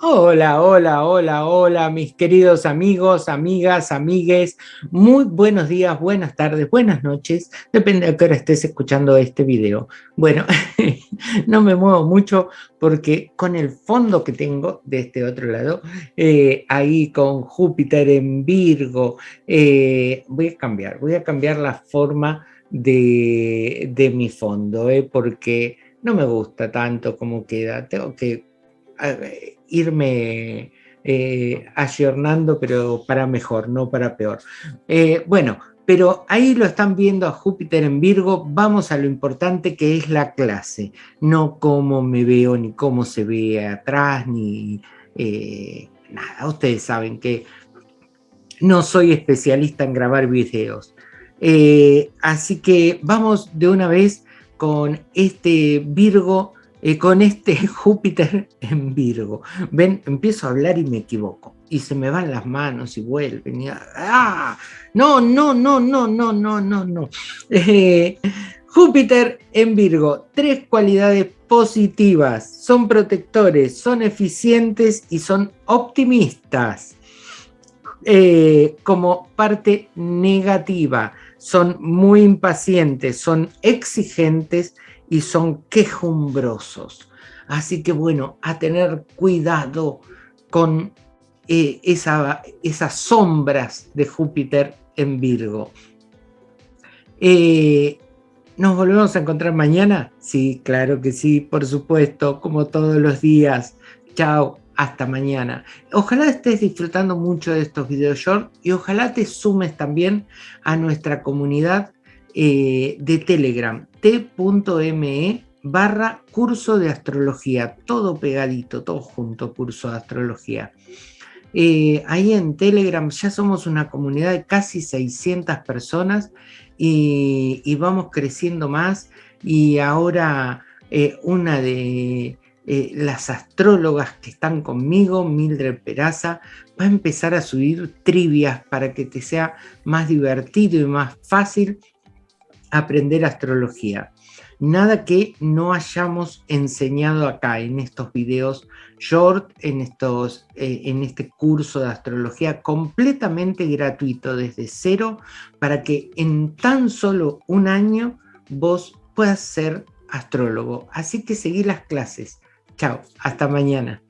Hola, hola, hola, hola, mis queridos amigos, amigas, amigues. Muy buenos días, buenas tardes, buenas noches. Depende de qué hora estés escuchando este video. Bueno, no me muevo mucho porque con el fondo que tengo de este otro lado, eh, ahí con Júpiter en Virgo, eh, voy a cambiar, voy a cambiar la forma de, de mi fondo, eh, porque no me gusta tanto como queda. Tengo que irme eh, ayornando, pero para mejor, no para peor. Eh, bueno, pero ahí lo están viendo a Júpiter en Virgo, vamos a lo importante que es la clase, no cómo me veo, ni cómo se ve atrás, ni eh, nada. Ustedes saben que no soy especialista en grabar videos. así que vamos de una vez con este Virgo eh, con este Júpiter en Virgo. Ven, empiezo a hablar y me equivoco. Y se me van las manos y vuelven. ¡ah! No, no, no, no, no, no, no, no. Eh, Júpiter en Virgo, tres cualidades positivas. Son protectores, son eficientes y son optimistas. Eh, como parte negativa, son muy impacientes, son exigentes y son quejumbrosos. Así que bueno, a tener cuidado con eh, esas sombras de Júpiter en Virgo. Eh, ¿Nos volvemos a encontrar mañana? Sí, claro que sí, por supuesto, como todos los días. Chao, hasta mañana. Ojalá estés disfrutando mucho de estos videos short y ojalá te sumes también a nuestra comunidad eh, de Telegram, t.me barra curso de astrología, todo pegadito, todo junto, curso de astrología. Eh, ahí en Telegram ya somos una comunidad de casi 600 personas y, vamos creciendo más y ahora eh, una de las astrólogas que están conmigo, Mildred Peraza, va a empezar a subir trivias para que te sea más divertido y más fácil aprender astrología. Nada que no hayamos enseñado acá en estos videos short, en, estos, eh, en este curso de astrología completamente gratuito desde cero para que en tan solo un año vos puedas ser astrólogo. Así que seguí las clases. Chao, hasta mañana.